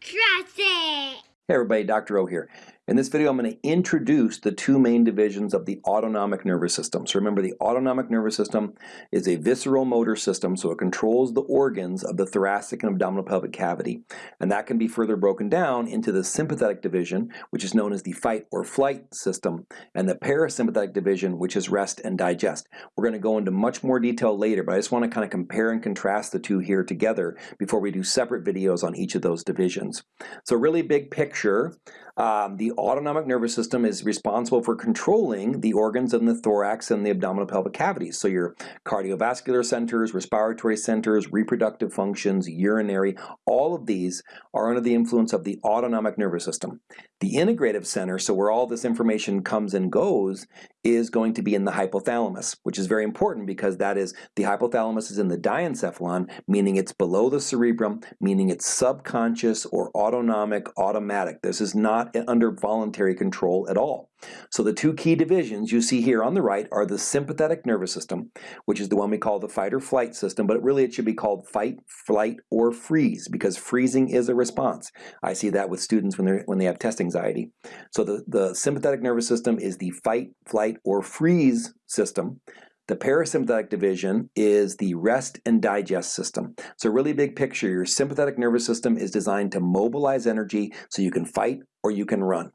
Trust it! Hey everybody, Dr. O here. In this video, I'm going to introduce the two main divisions of the autonomic nervous system. So remember, the autonomic nervous system is a visceral motor system, so it controls the organs of the thoracic and abdominal pelvic cavity. And that can be further broken down into the sympathetic division, which is known as the fight or flight system, and the parasympathetic division, which is rest and digest. We're going to go into much more detail later, but I just want to kind of compare and contrast the two here together before we do separate videos on each of those divisions. So really big picture, um, the autonomic nervous system is responsible for controlling the organs in the thorax and the abdominal pelvic cavities. So your cardiovascular centers, respiratory centers, reproductive functions, urinary, all of these are under the influence of the autonomic nervous system. The integrative center, so where all this information comes and goes, is going to be in the hypothalamus, which is very important because that is, the hypothalamus is in the diencephalon, meaning it's below the cerebrum, meaning it's subconscious or autonomic, automatic. This is not under voluntary control at all. So the two key divisions you see here on the right are the sympathetic nervous system, which is the one we call the fight or flight system, but really it should be called fight, flight, or freeze because freezing is a response. I see that with students when, they when they have test anxiety. So the, the sympathetic nervous system is the fight, flight, or freeze system. The parasympathetic division is the rest and digest system. So really big picture, your sympathetic nervous system is designed to mobilize energy so you can fight or you can run.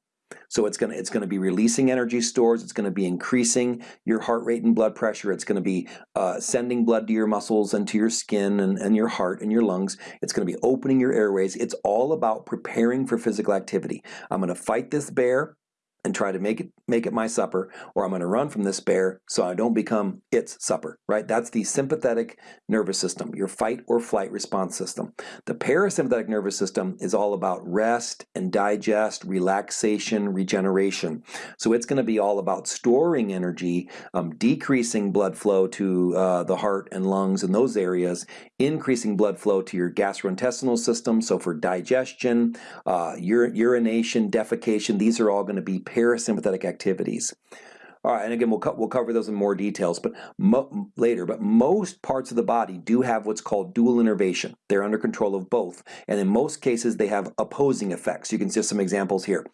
So it's going to it's going to be releasing energy stores. It's going to be increasing your heart rate and blood pressure. It's going to be uh, sending blood to your muscles and to your skin and, and your heart and your lungs. It's going to be opening your airways. It's all about preparing for physical activity. I'm going to fight this bear and try to make it make it my supper or I'm going to run from this bear so I don't become its supper right? That's the sympathetic nervous system your fight or flight response system. The parasympathetic nervous system is all about rest and digest relaxation regeneration. So it's going to be all about storing energy um, decreasing blood flow to uh, the heart and lungs in those areas increasing blood flow to your gastrointestinal system. So for digestion uh, ur urination defecation these are all going to be parasympathetic activities. All right, and again, we'll, co we'll cover those in more details but later, but most parts of the body do have what's called dual innervation. They're under control of both, and in most cases, they have opposing effects. You can see some examples here.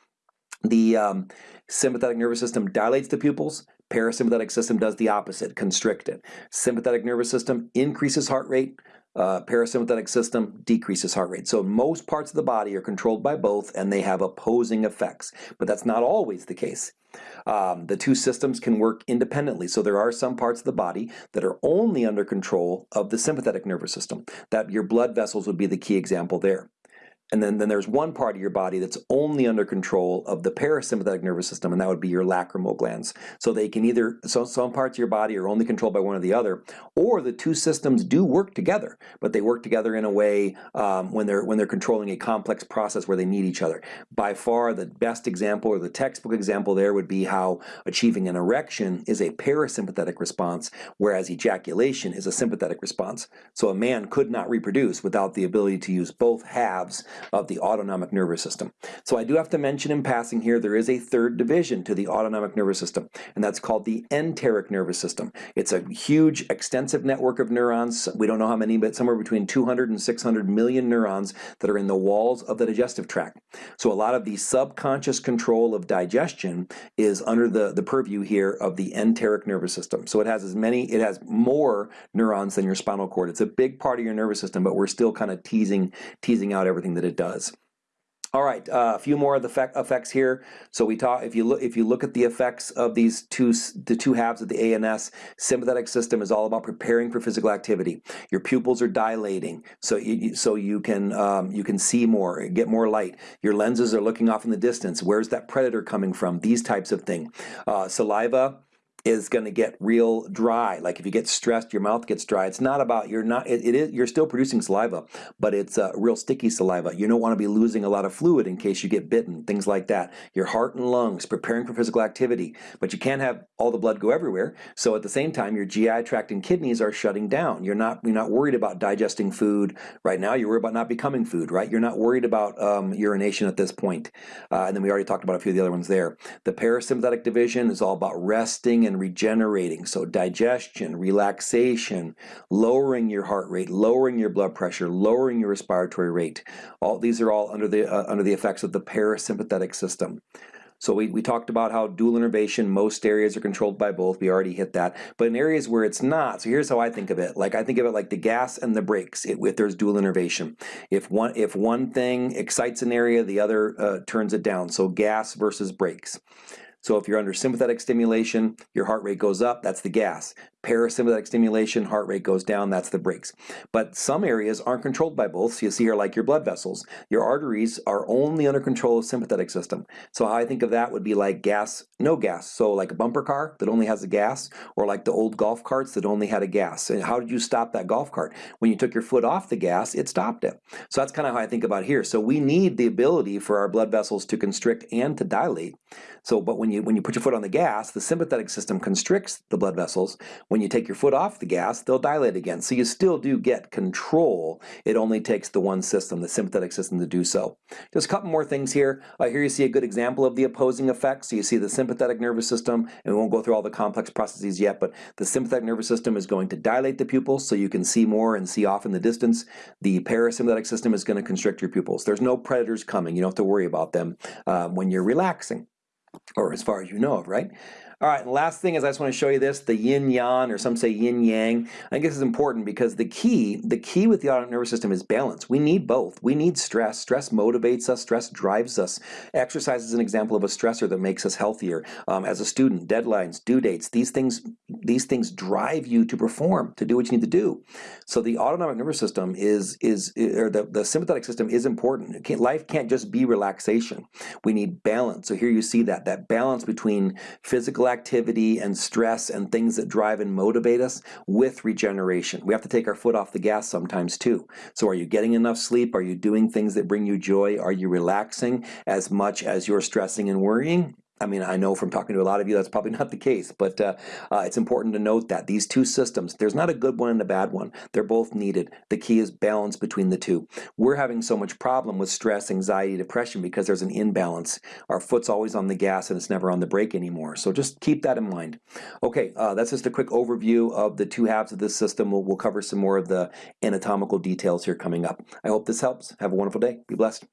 The um, sympathetic nervous system dilates the pupils, parasympathetic system does the opposite, constrict it. Sympathetic nervous system increases heart rate, uh, parasympathetic system decreases heart rate. So most parts of the body are controlled by both and they have opposing effects, but that's not always the case. Um, the two systems can work independently. So there are some parts of the body that are only under control of the sympathetic nervous system. That your blood vessels would be the key example there. And then, then there's one part of your body that's only under control of the parasympathetic nervous system, and that would be your lacrimal glands. So they can either, so some parts of your body are only controlled by one or the other, or the two systems do work together, but they work together in a way um, when they're when they're controlling a complex process where they need each other. By far, the best example or the textbook example there would be how achieving an erection is a parasympathetic response, whereas ejaculation is a sympathetic response. So a man could not reproduce without the ability to use both halves of the autonomic nervous system. So I do have to mention in passing here, there is a third division to the autonomic nervous system, and that's called the enteric nervous system. It's a huge, extensive network of neurons. We don't know how many, but somewhere between 200 and 600 million neurons that are in the walls of the digestive tract. So a lot of the subconscious control of digestion is under the, the purview here of the enteric nervous system. So it has as many, it has more neurons than your spinal cord. It's a big part of your nervous system, but we're still kind of teasing, teasing out everything that it does. All right, uh, a few more of the effects here. So we talk if you look if you look at the effects of these two the two halves of the ANS sympathetic system is all about preparing for physical activity. Your pupils are dilating, so you, so you can um, you can see more, get more light. Your lenses are looking off in the distance. Where's that predator coming from? These types of thing. Uh, saliva is going to get real dry. Like if you get stressed, your mouth gets dry. It's not about you're not. It, it is you're still producing saliva, but it's uh, real sticky saliva. You don't want to be losing a lot of fluid in case you get bitten. Things like that. Your heart and lungs preparing for physical activity, but you can't have all the blood go everywhere. So at the same time, your GI tract and kidneys are shutting down. You're not you're not worried about digesting food right now. You're worried about not becoming food. Right. You're not worried about um, urination at this point. Uh, and then we already talked about a few of the other ones there. The parasympathetic division is all about resting and regenerating. So digestion, relaxation, lowering your heart rate, lowering your blood pressure, lowering your respiratory rate. All these are all under the uh, under the effects of the parasympathetic system. So we, we talked about how dual innervation, most areas are controlled by both. We already hit that. But in areas where it's not, so here's how I think of it. Like I think of it like the gas and the brakes it, if there's dual innervation. If one, if one thing excites an area, the other uh, turns it down. So gas versus brakes. So if you're under sympathetic stimulation, your heart rate goes up, that's the gas. Parasympathetic stimulation, heart rate goes down, that's the brakes. But some areas aren't controlled by both. So you see here like your blood vessels. Your arteries are only under control of sympathetic system. So how I think of that would be like gas, no gas. So like a bumper car that only has a gas, or like the old golf carts that only had a gas. And how did you stop that golf cart? When you took your foot off the gas, it stopped it. So that's kind of how I think about here. So we need the ability for our blood vessels to constrict and to dilate. So, but when you when you put your foot on the gas, the sympathetic system constricts the blood vessels. When you take your foot off the gas, they'll dilate again. So you still do get control. It only takes the one system, the sympathetic system, to do so. Just a couple more things here. Uh, here you see a good example of the opposing effects. So you see the sympathetic nervous system, and we won't go through all the complex processes yet, but the sympathetic nervous system is going to dilate the pupils so you can see more and see off in the distance. The parasympathetic system is going to constrict your pupils. There's no predators coming. You don't have to worry about them uh, when you're relaxing or as far as you know of, right? All right, last thing is I just want to show you this, the yin yang, or some say yin yang. I think this is important because the key, the key with the autonomic nervous system is balance. We need both. We need stress. Stress motivates us, stress drives us. Exercise is an example of a stressor that makes us healthier. Um, as a student, deadlines, due dates, these things, these things drive you to perform, to do what you need to do. So the autonomic nervous system is, is or the, the sympathetic system is important. Can't, life can't just be relaxation. We need balance. So here you see that, that balance between activity and stress and things that drive and motivate us with regeneration. We have to take our foot off the gas sometimes too. So are you getting enough sleep? Are you doing things that bring you joy? Are you relaxing as much as you're stressing and worrying? I mean, I know from talking to a lot of you that's probably not the case, but uh, uh, it's important to note that these two systems, there's not a good one and a bad one. They're both needed. The key is balance between the two. We're having so much problem with stress, anxiety, depression because there's an imbalance. Our foot's always on the gas and it's never on the brake anymore. So just keep that in mind. Okay, uh, that's just a quick overview of the two halves of this system. We'll, we'll cover some more of the anatomical details here coming up. I hope this helps. Have a wonderful day. Be blessed.